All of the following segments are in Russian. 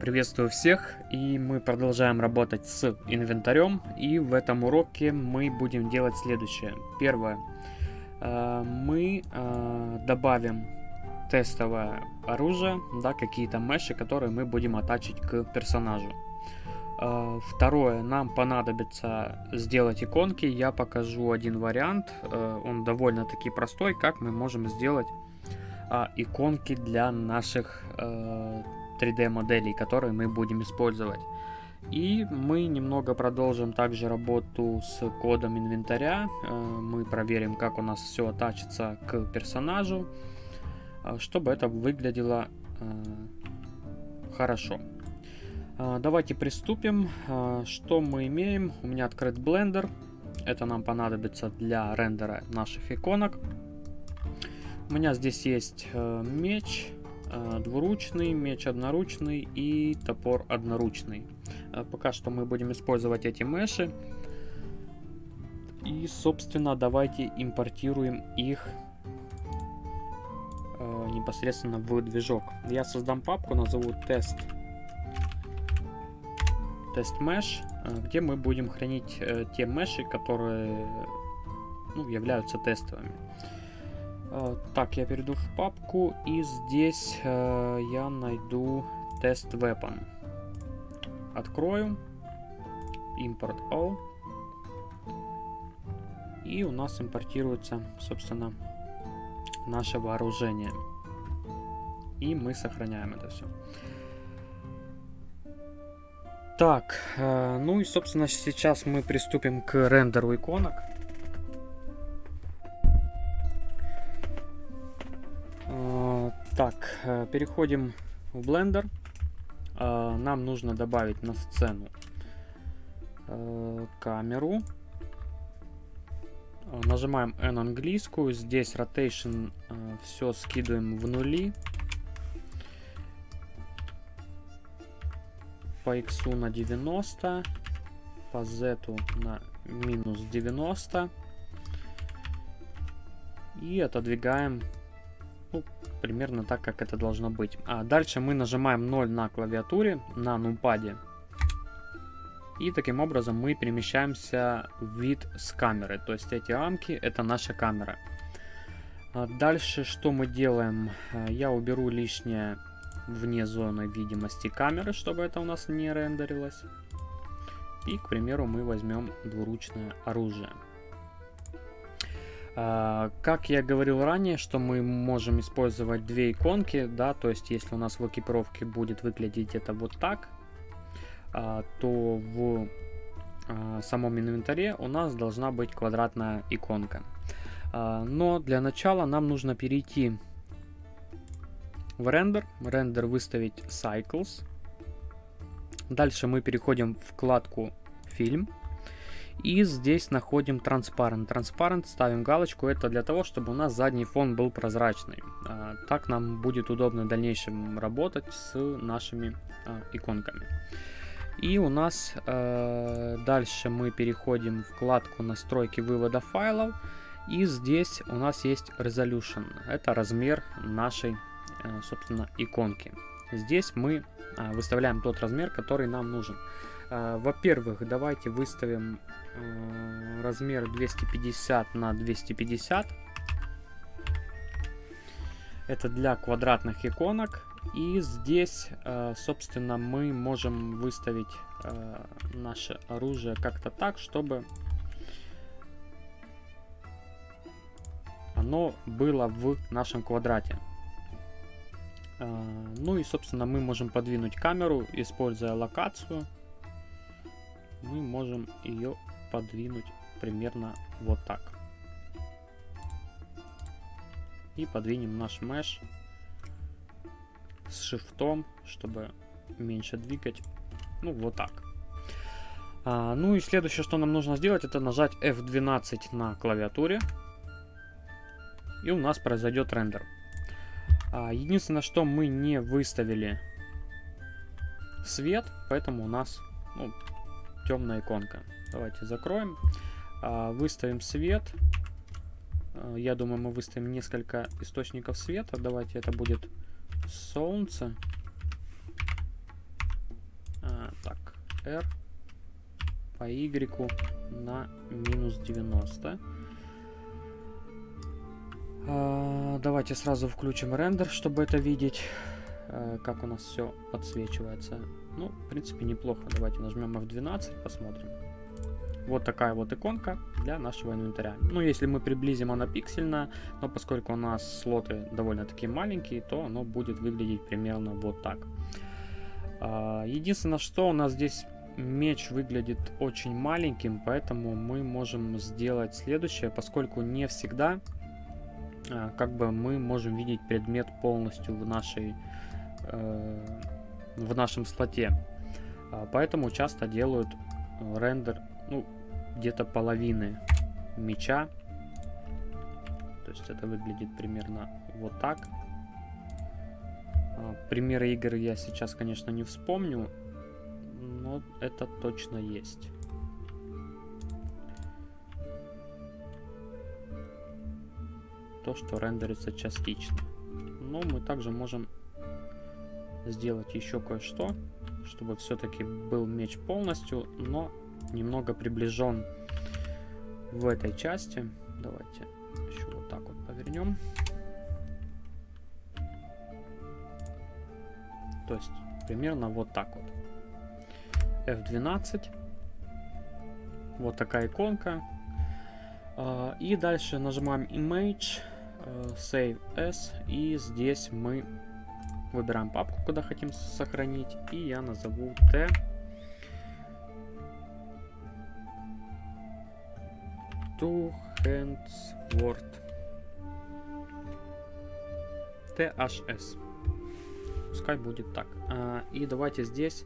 Приветствую всех, и мы продолжаем работать с инвентарем, и в этом уроке мы будем делать следующее. Первое, э, мы э, добавим тестовое оружие, да, какие-то меши, которые мы будем атачить к персонажу. Э, второе, нам понадобится сделать иконки, я покажу один вариант, он довольно-таки простой, как мы можем сделать иконки для наших 3D моделей, которые мы будем использовать. И мы немного продолжим также работу с кодом инвентаря. Э, мы проверим, как у нас все оттачится к персонажу, э, чтобы это выглядело э, хорошо. Давайте приступим. Что мы имеем? У меня открыт Blender. Это нам понадобится для рендера наших иконок. У меня здесь есть меч, двуручный, меч одноручный и топор одноручный. Э, пока что мы будем использовать эти меши. И, собственно, давайте импортируем их э, непосредственно в движок. Я создам папку, назову тест тест mesh, где мы будем хранить те меши, которые ну, являются тестовыми. Э, так, я перейду в папку, и здесь э, я найду тест weapon. Открою. Import all. И у нас импортируется, собственно, наше вооружение. И мы сохраняем это все. Так, э, ну и, собственно, сейчас мы приступим к рендеру иконок. Переходим в Blender. Э, нам нужно добавить на сцену э, камеру. Нажимаем N английскую. Здесь Rotation все скидываем в нули. По X на 90. По Z на минус 90. И отодвигаем ну, примерно так, как это должно быть. А дальше мы нажимаем 0 на клавиатуре, на нумпаде. И таким образом мы перемещаемся в вид с камеры. То есть эти рамки это наша камера. А дальше что мы делаем? А, я уберу лишнее вне зоны видимости камеры, чтобы это у нас не рендерилось. И, к примеру, мы возьмем двуручное оружие. А, как я говорил ранее, что мы можем использовать две иконки, да, то есть если у нас в экипировке будет выглядеть это вот так, а, то в а, самом инвентаре у нас должна быть квадратная иконка. Но для начала нам нужно перейти в рендер, рендер выставить Cycles. Дальше мы переходим в вкладку Фильм. И здесь находим Transparent. Transparent ставим галочку. Это для того, чтобы у нас задний фон был прозрачный. А, так нам будет удобно в дальнейшем работать с нашими а, иконками. И у нас э, дальше мы переходим в вкладку настройки вывода файлов. И здесь у нас есть Resolution. Это размер нашей, собственно, иконки. Здесь мы выставляем тот размер, который нам нужен. Во-первых, давайте выставим размер 250 на 250. Это для квадратных иконок. И здесь, э, собственно, мы можем выставить э, наше оружие как-то так, чтобы оно было в нашем квадрате. Ну и, собственно, мы можем подвинуть камеру, используя локацию. Мы можем ее подвинуть примерно вот так. И подвинем наш меш с шифтом, чтобы меньше двигать. Ну, вот так. А, ну и следующее, что нам нужно сделать, это нажать F12 на клавиатуре. И у нас произойдет рендер. А, единственное, что мы не выставили свет, поэтому у нас ну, темная иконка. Давайте закроем. А, выставим свет. А, я думаю, мы выставим несколько источников света. Давайте это будет солнце. R по Y на минус 90. А, давайте сразу включим рендер, чтобы это видеть, а, как у нас все подсвечивается. Ну, в принципе, неплохо. Давайте нажмем F12, посмотрим. Вот такая вот иконка для нашего инвентаря. Ну, если мы приблизим, она пиксельная, но поскольку у нас слоты довольно-таки маленькие, то оно будет выглядеть примерно вот так. А, единственное, что у нас здесь меч выглядит очень маленьким, поэтому мы можем сделать следующее, поскольку не всегда а, как бы мы можем видеть предмет полностью в нашей э, в нашем слоте. А, поэтому часто делают рендер ну, где-то половины меча. То есть это выглядит примерно вот так. А, примеры игр я сейчас, конечно, не вспомню, но это точно есть. То, что рендерится частично. Но мы также можем сделать еще кое-что, чтобы все-таки был меч полностью, но немного приближен в этой части. Давайте еще вот так вот повернем. То есть примерно вот так вот. F12. Вот такая иконка. А, и дальше нажимаем Image, э, Save As. И здесь мы выбираем папку, куда хотим сохранить. И я назову T. Two Hands Word. THS. Пускай будет так. А, и давайте здесь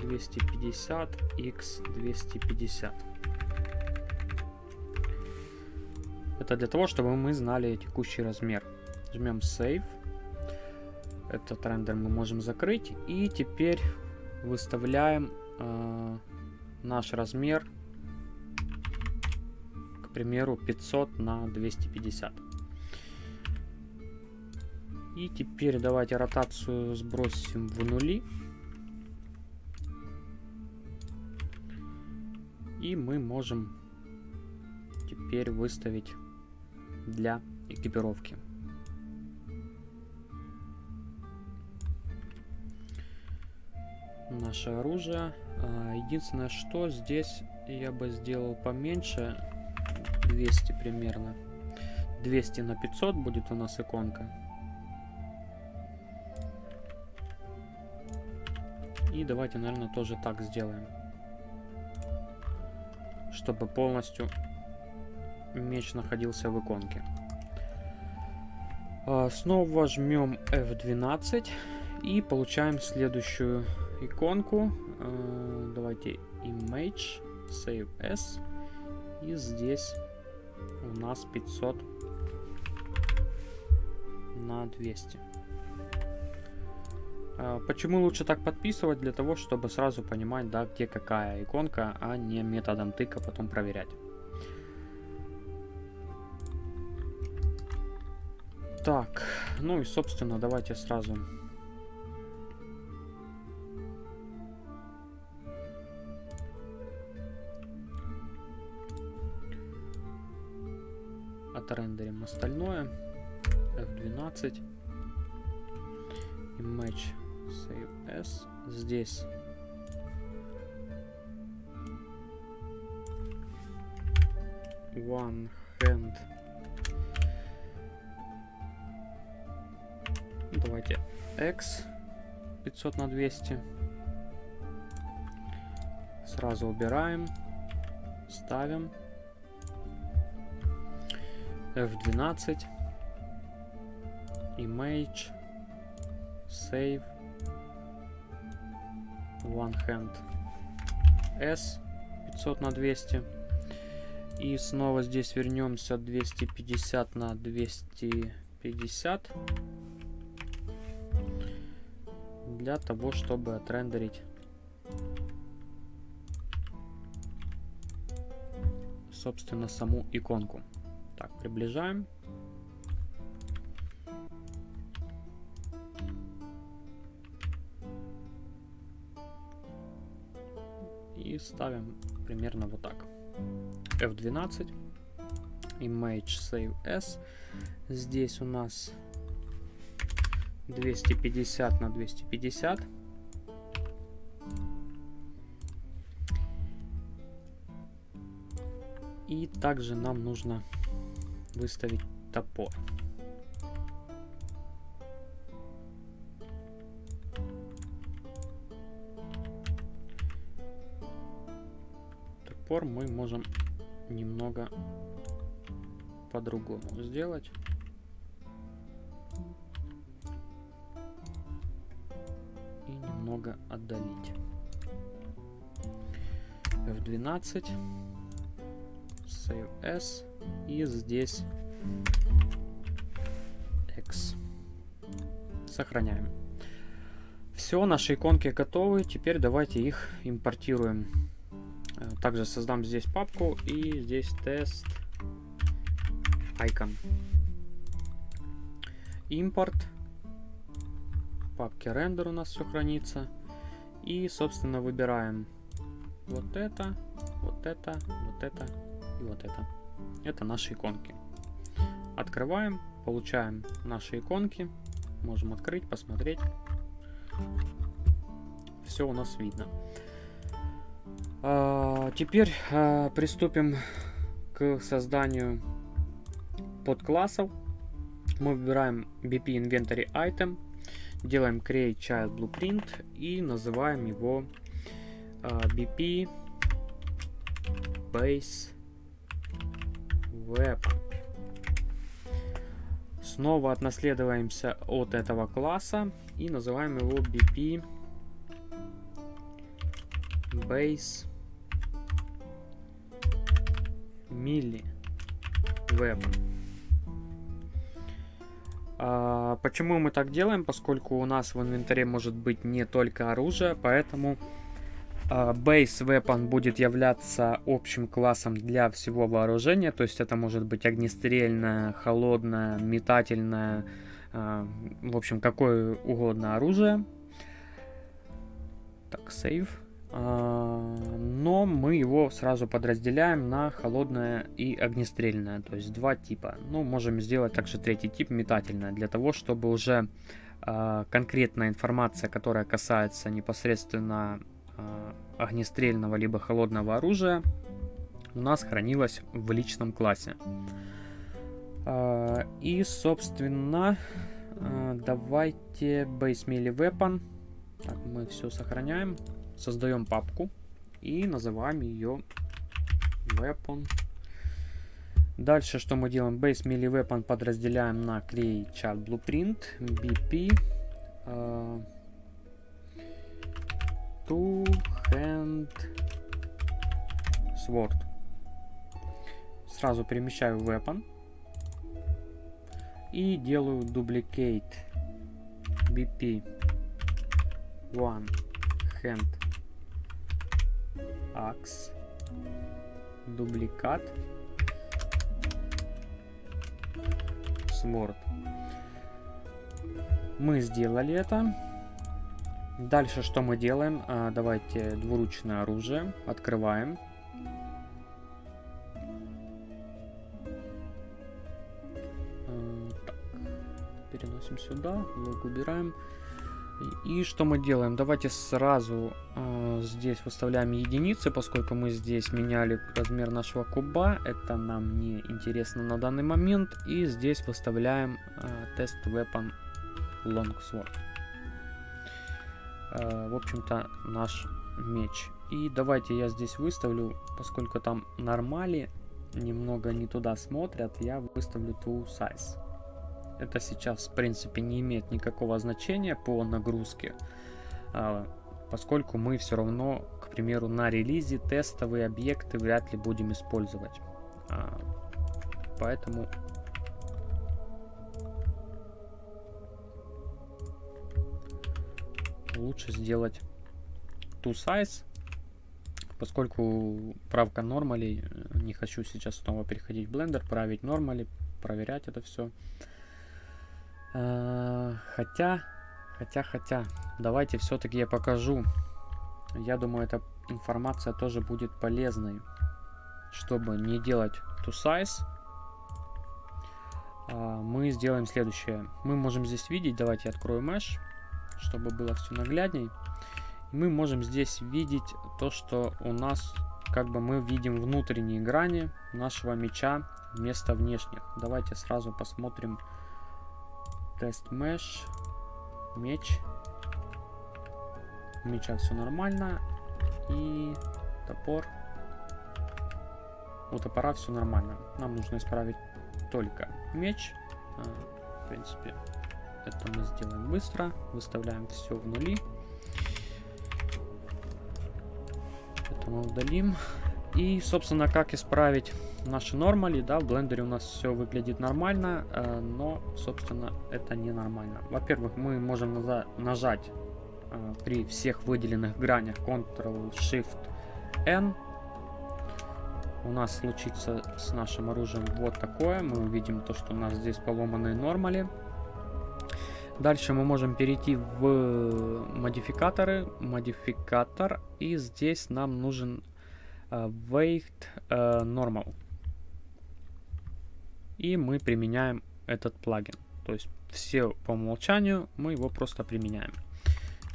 250 x 250. Это для того, чтобы мы знали текущий размер. Жмем Save. Этот рендер мы можем закрыть. И теперь выставляем э, наш размер, к примеру, 500 на 250. И теперь давайте ротацию сбросим в нули. И мы можем теперь выставить для экипировки. Наше оружие. А, единственное, что здесь я бы сделал поменьше. 200 примерно. 200 на 500 будет у нас иконка. И давайте, наверное, тоже так сделаем. Чтобы полностью меч находился в иконке. А, снова жмем F12 и получаем следующую иконку. А, давайте Image, Save As. И здесь у нас 500 на 200. А, почему лучше так подписывать? Для того, чтобы сразу понимать, да, где какая иконка, а не методом тыка потом проверять. Так, ну и, собственно, давайте сразу... Отрендерим остальное. F12. Image Save S. Здесь one hand. Давайте X 500 на 200. Сразу убираем. Ставим. F12. Image. Save one hand S 500 на 200 и снова здесь вернемся 250 на 250 для того, чтобы отрендерить собственно саму иконку. Так, приближаем. И ставим примерно вот так. F12, Image Save S. Здесь у нас 250 на 250. И также нам нужно выставить топор. Топор мы можем немного по-другому сделать. F12. Save S. И здесь X. Сохраняем. Все, наши иконки готовы. Теперь давайте их импортируем. Э, также создам здесь папку и здесь тест icon. Импорт. Папки рендер у нас все хранится. И, собственно, выбираем вот это, вот это, вот это и вот это. Это наши иконки. Открываем, получаем наши иконки. Можем открыть, посмотреть. Все у нас видно. А, теперь а, приступим к созданию подклассов. Мы выбираем BP Inventory Item, делаем Create Child Blueprint и называем его а, BP Base Weapon. Снова отнаследуемся от этого класса и называем его BP Base Milli Weapon. А, почему мы так делаем? Поскольку у нас в инвентаре может быть не только оружие, поэтому Base Weapon будет являться общим классом для всего вооружения, то есть это может быть огнестрельное, холодное, метательное, а, в общем, какое угодно оружие. Так, сейв. А, но мы его сразу подразделяем на холодное и огнестрельное, то есть два типа. Ну, можем сделать также третий тип, метательное, для того, чтобы уже конкретная информация, которая касается непосредственно огнестрельного либо холодного оружия у нас хранилось в личном классе. Э, и, собственно, э, давайте Base Melee Weapon. Так, мы все сохраняем. Создаем папку и называем ее Weapon. Дальше что мы делаем? Base Melee Weapon подразделяем на Create Chart Blueprint, BP. Two Hand Sword. Сразу перемещаю Weapon. И делаю Duplicate BP One Hand Axe. Дубликат. Sword. Мы сделали это. Дальше что мы делаем? А, давайте двуручное оружие. Открываем. А, так. Переносим сюда. Лог убираем. И, что мы делаем? Давайте сразу э, здесь выставляем единицы, поскольку мы здесь меняли размер нашего куба. Это нам не интересно на данный момент. И здесь выставляем э, тест weapon longsword. Э, в общем-то, наш меч. И давайте я здесь выставлю, поскольку там нормали немного не туда смотрят, я выставлю to size. Это сейчас, в принципе, не имеет никакого значения по нагрузке, э, поскольку мы все равно, к примеру, на релизе тестовые объекты вряд ли будем использовать. Э, поэтому лучше сделать to size, поскольку правка нормалей, э, не хочу сейчас снова переходить в Blender, править нормали, проверять это все. Э, хотя, хотя, хотя, давайте все-таки я покажу. Я думаю, это информация тоже будет полезной. Чтобы не делать to size, а, мы сделаем следующее. Мы можем здесь видеть, давайте открою mesh, чтобы было все наглядней. Мы можем здесь видеть то, что у нас, как бы мы видим внутренние грани нашего меча вместо внешних. Давайте сразу посмотрим тест mesh, меч. У меча все нормально. И топор. У топора все нормально. Нам нужно исправить только меч. А, в принципе, это мы сделаем быстро. Выставляем все в нули. Это мы удалим. И, собственно, как исправить наши нормали, да, в блендере у нас все выглядит нормально, э, но, собственно, это не нормально. Во-первых, мы можем нажать э, при всех выделенных гранях Ctrl-Shift-N. У нас случится с нашим оружием вот такое. Мы увидим то, что у нас здесь поломанные нормали. Дальше мы можем перейти в модификаторы, модификатор, и здесь нам нужен uh, weight uh, normal. И мы применяем этот плагин. То есть все по умолчанию мы его просто применяем.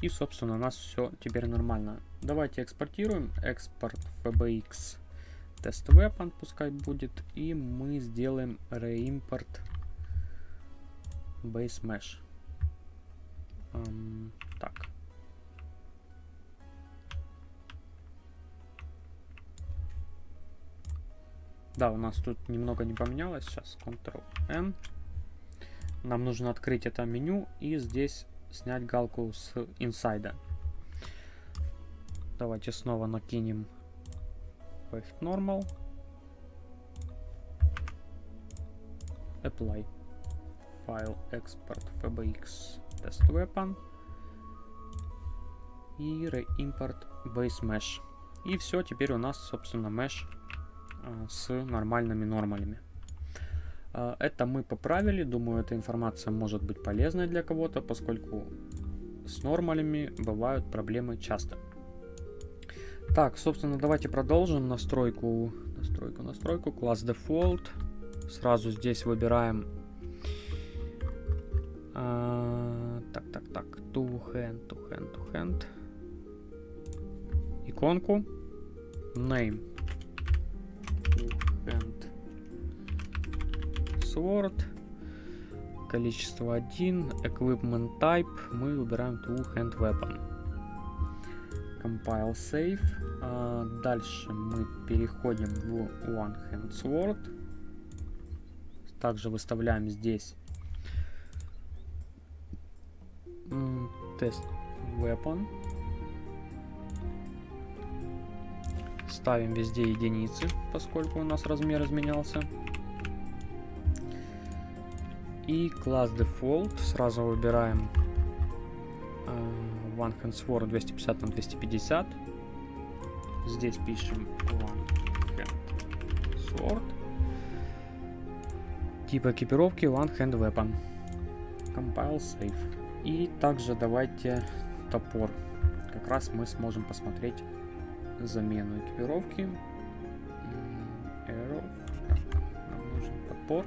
И, собственно, у нас все теперь нормально. Давайте экспортируем. Экспорт FBX test weapon пускай будет. И мы сделаем reimport base mesh. Um, так. Да, у нас тут немного не поменялось. Сейчас Ctrl-N. Нам нужно открыть это меню и здесь снять галку с инсайда. Давайте снова накинем Wave Normal. Apply. File Export FBX Test Weapon. И Reimport Base Mesh. И все, теперь у нас, собственно, mesh а, с нормальными нормалями. А, это мы поправили. Думаю, эта информация может быть полезной для кого-то, поскольку с нормалями бывают проблемы часто. Так, собственно, давайте продолжим настройку, настройку, настройку, класс default. Сразу здесь выбираем, а, так, так, так, to hand, to hand, to hand, иконку, name, hand sword. Количество 1. Equipment type. Мы выбираем two hand weapon. Compile save. А, дальше мы переходим в one hand sword. Также выставляем здесь тест weapon. Ставим везде единицы, поскольку у нас размер изменялся. И класс default. Сразу выбираем uh, One Hand Sword 250 на 250. Здесь пишем One Hand Sword. Тип экипировки One Hand Weapon. Compile Save. И также давайте топор. Как раз мы сможем посмотреть замену экипировки. Arrow. Нам нужен топор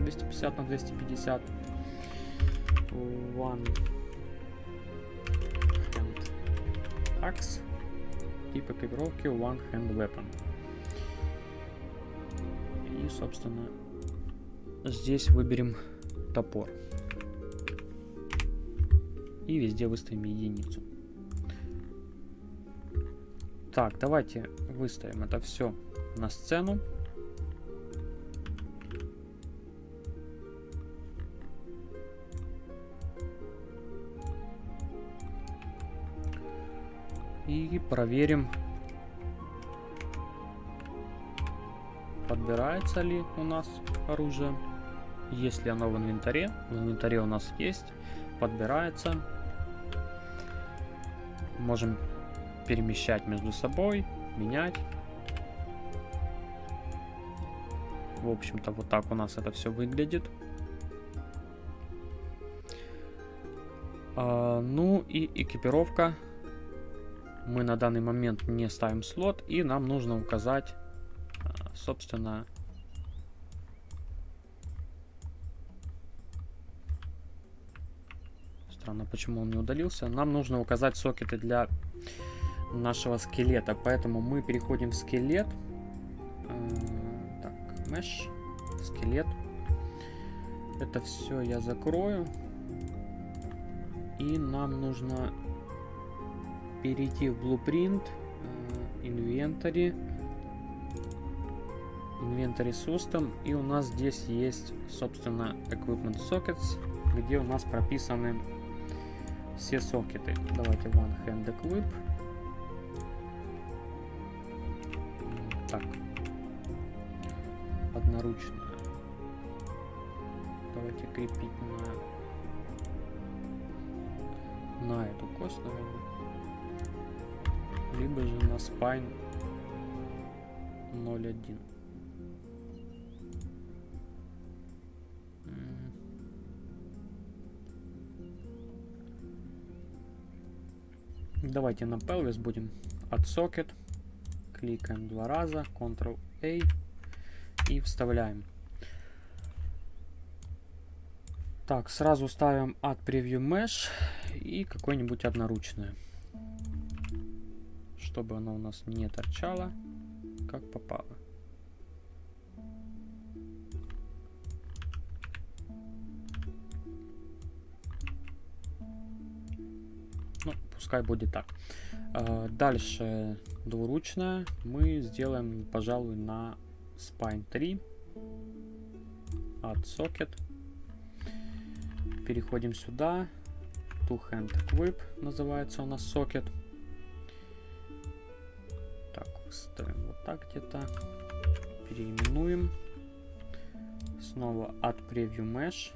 250 на 250. One hand axe. Тип экипировки One Hand Weapon. И, собственно, здесь выберем топор. И везде выставим единицу. Так, давайте выставим это все на сцену. И проверим, подбирается ли у нас оружие. Если оно в инвентаре, в инвентаре у нас есть, подбирается. Можем перемещать между собой, менять. В общем-то, вот так у нас это все выглядит. А, ну и экипировка мы на данный момент не ставим слот, и нам нужно указать, а, собственно, Странно, почему он не удалился. Нам нужно указать сокеты для нашего скелета, поэтому мы переходим в скелет. Э, так, mesh, скелет. Это все я закрою. И нам нужно перейти в Blueprint, э, Inventory, Inventory System. И у нас здесь есть, собственно, Equipment Sockets, где у нас прописаны все сокеты. Давайте One Hand Equip. Так. Одноручная. Давайте крепить на, на эту кость, наверное. Либо же на спайн 0.1. Давайте на pelvis будем от socket. Кликаем два раза, Ctrl-A и вставляем. Так, сразу ставим от Preview Mesh и какое-нибудь одноручное. Чтобы оно у нас не торчало, как попало. Пускай будет так. А, дальше двуручная мы сделаем, пожалуй, на Spine 3 от Socket. Переходим сюда. Two Hand Equip называется у нас Socket. Так, ставим вот так где-то. Переименуем. Снова от Preview Mesh.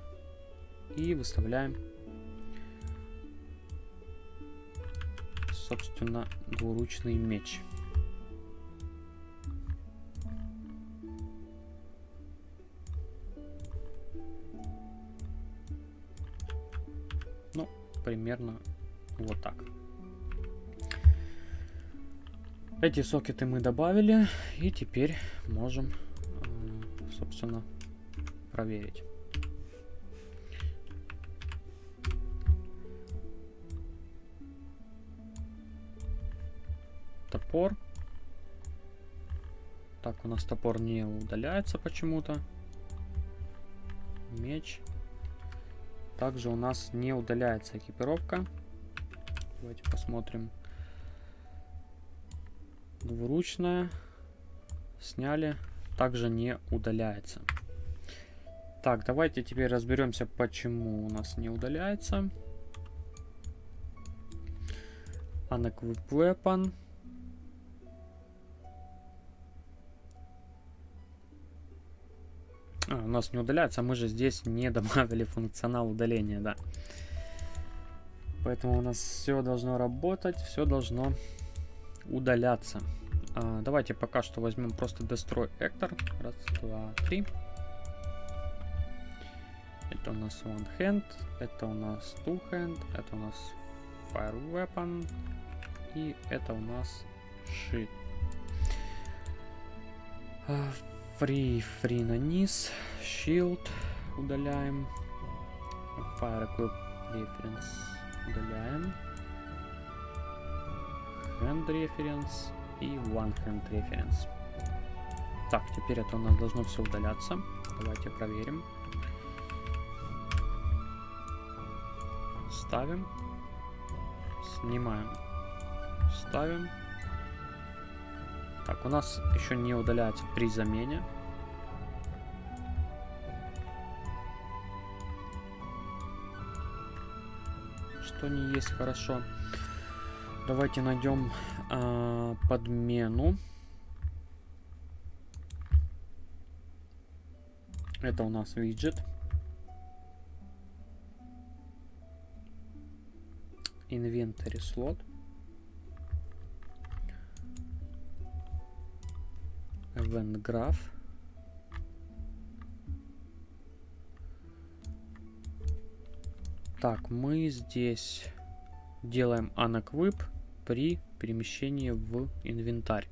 И выставляем собственно, двуручный меч. Ну, примерно вот так. Эти сокеты мы добавили, и теперь можем, э, собственно, проверить. Топор. Так, у нас топор не удаляется почему-то. Меч. Также у нас не удаляется экипировка. Давайте посмотрим. Двуручная. Сняли. Также не удаляется. Так, давайте теперь разберемся, почему у нас не удаляется. Unequip Weapon. Нас не удаляется, а мы же здесь не добавили функционал удаления, да. Поэтому у нас все должно работать, все должно удаляться. А, давайте пока что возьмем просто Destroy Actor. Раз, два, три. Это у нас One Hand, это у нас Two Hand, это у нас Fire Weapon и это у нас Shit. Free, free на низ. Shield удаляем. Fire Equip Reference удаляем. Hand Reference и One Hand Reference. Так, теперь это у нас должно все удаляться. Давайте проверим. Ставим. Снимаем. Ставим. Так, у нас еще не удаляется при замене. Что не есть хорошо. Давайте найдем э, подмену. Это у нас виджет. Inventory слот. Graph. Так, мы здесь делаем unequip при перемещение в инвентарь.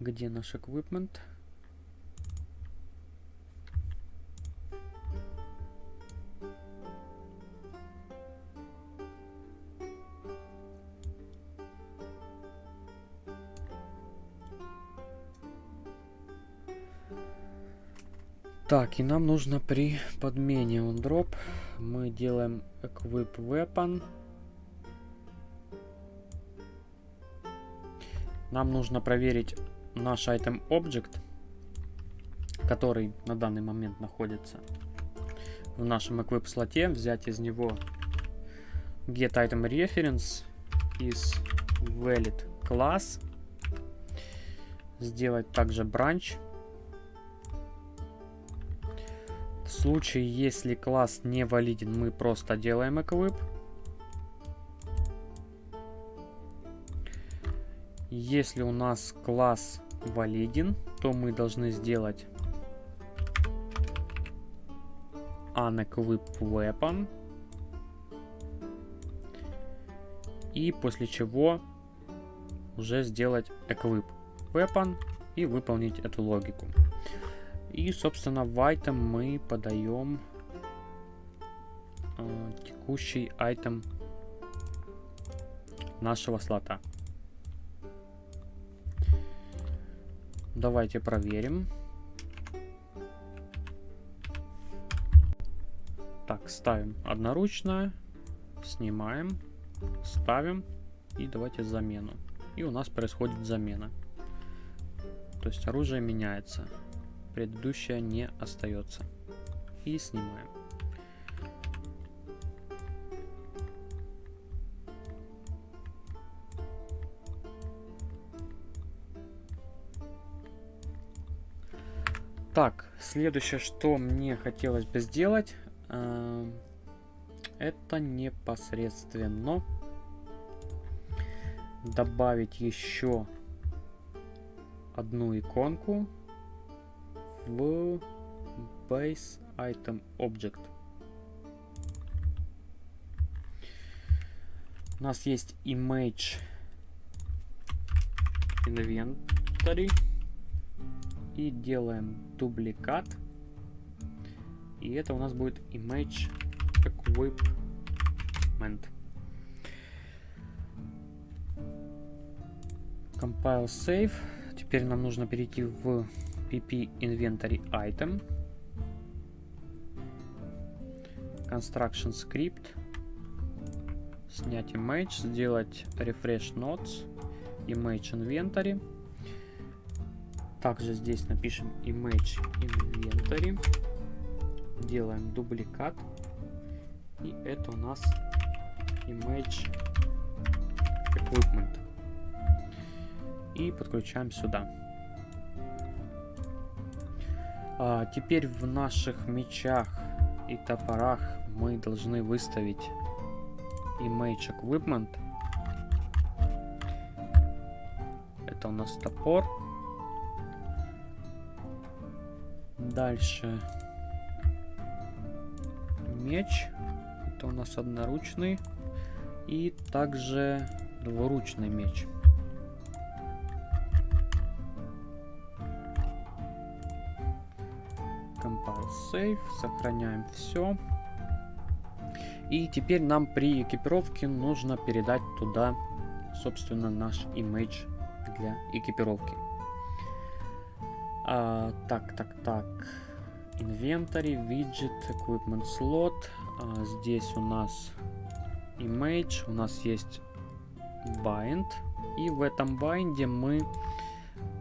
Где наш equipment? Так, и нам нужно при подмене on drop мы делаем equip weapon. Нам нужно проверить наш item object, который на данный момент находится в нашем equip слоте, взять из него get item reference из valid class, сделать также branch случае, если класс не валиден, мы просто делаем equip. Если у нас класс валиден, то мы должны сделать unequip weapon. И после чего уже сделать equip weapon и выполнить эту логику. И, собственно, в item мы подаем э, текущий item нашего слота. Давайте проверим. Так, ставим одноручно, снимаем, ставим и давайте замену. И у нас происходит замена. То есть оружие меняется предыдущая не остается. И снимаем. Так, следующее, что мне хотелось бы сделать, э, это непосредственно добавить еще одну иконку в base item object. У нас есть image inventory и делаем дубликат. И это у нас будет image equipment. Compile save. Теперь нам нужно перейти в pp inventory item construction script снять image сделать refresh nodes image inventory также здесь напишем image inventory делаем дубликат и это у нас image equipment и подключаем сюда а, теперь в наших мечах и топорах мы должны выставить image equipment. Это у нас топор. Дальше меч. Это у нас одноручный. И также двуручный меч. Save, сохраняем все. И теперь нам при экипировке нужно передать туда, собственно, наш image для экипировки. А, так, так, так. Inventory, widget, equipment slot. А, здесь у нас image, у нас есть bind. И в этом bind мы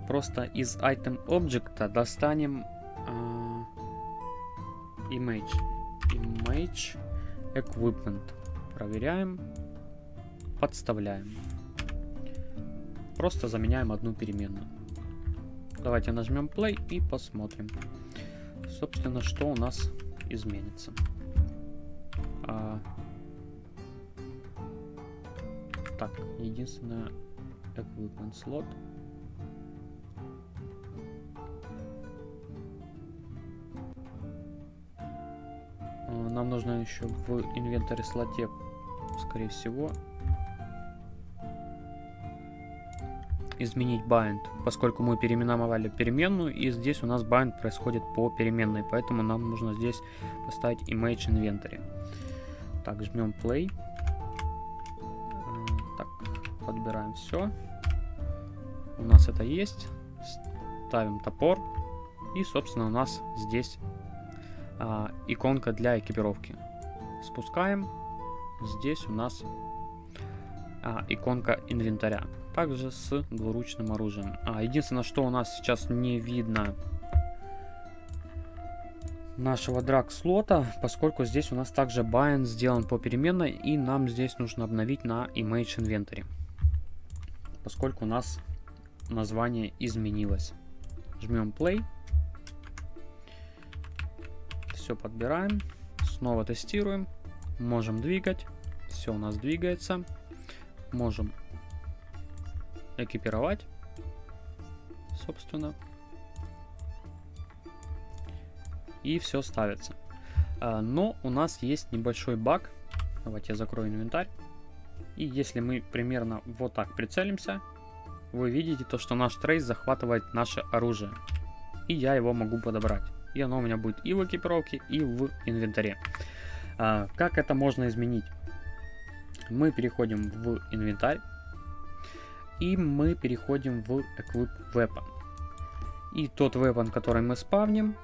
просто из item object достанем image. Image equipment. Проверяем. Подставляем. Просто заменяем одну переменную. Давайте нажмем play и посмотрим. Собственно что у нас изменится. А... так единственное equipment slot нужно еще в инвентаре слоте, скорее всего, изменить bind, поскольку мы переименовали переменную, и здесь у нас bind происходит по переменной, поэтому нам нужно здесь поставить image inventory. Так, жмем play. Так, подбираем все. У нас это есть. Ставим топор. И, собственно, у нас здесь а, иконка для экипировки. Спускаем. Здесь у нас а, иконка инвентаря. Также с двуручным оружием. А, единственное, что у нас сейчас не видно нашего драг слота, поскольку здесь у нас также bind сделан по переменной, и нам здесь нужно обновить на image inventory, поскольку у нас название изменилось. Жмем play. Все подбираем. Снова тестируем. Можем двигать. Все у нас двигается. Можем экипировать. Собственно. И все ставится. А, но у нас есть небольшой баг. Давайте я закрою инвентарь. И если мы примерно вот так прицелимся, вы видите то, что наш трейс захватывает наше оружие. И я его могу подобрать. И оно у меня будет и в экипировке, и в инвентаре. А, как это можно изменить? Мы переходим в инвентарь. И мы переходим в Equip Weapon. И тот weapon, который мы спавним,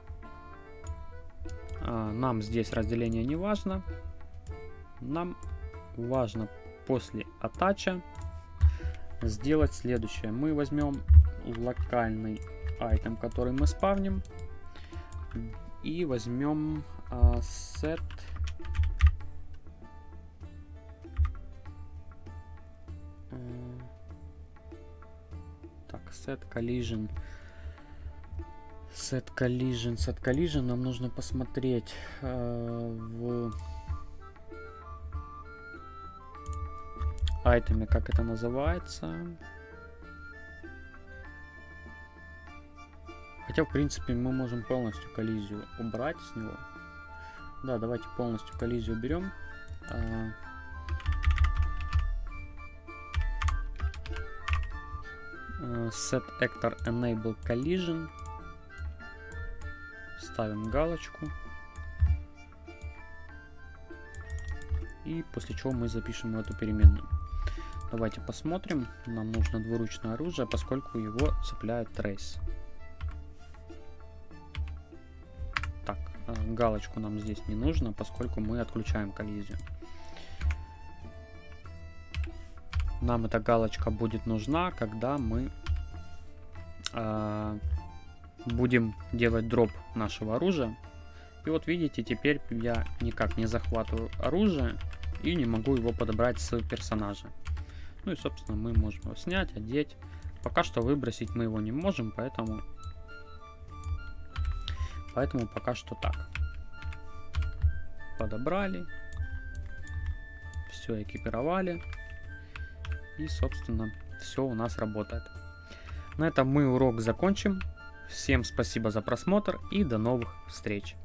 а, нам здесь разделение не важно. Нам важно после атача сделать следующее. Мы возьмем локальный айтем, который мы спавним, и возьмем uh, set uh, так set collision set collision set collision нам нужно посмотреть uh, в айтеме, как это называется. Хотя, в принципе, мы можем полностью коллизию убрать с него. Да, давайте полностью коллизию берем. А, а, set actor enable collision. Ставим галочку. И после чего мы запишем эту переменную. Давайте посмотрим. Нам нужно двуручное оружие, поскольку его цепляет трейс. Галочку нам здесь не нужно, поскольку мы отключаем коллизию. Нам эта галочка будет нужна, когда мы э, будем делать дроп нашего оружия. И вот видите, теперь я никак не захватываю оружие и не могу его подобрать с персонажа. Ну и, собственно, мы можем его снять, одеть. Пока что выбросить мы его не можем, поэтому... Поэтому пока что так. Подобрали. Все экипировали. И, собственно, все у нас работает. На этом мы урок закончим. Всем спасибо за просмотр и до новых встреч.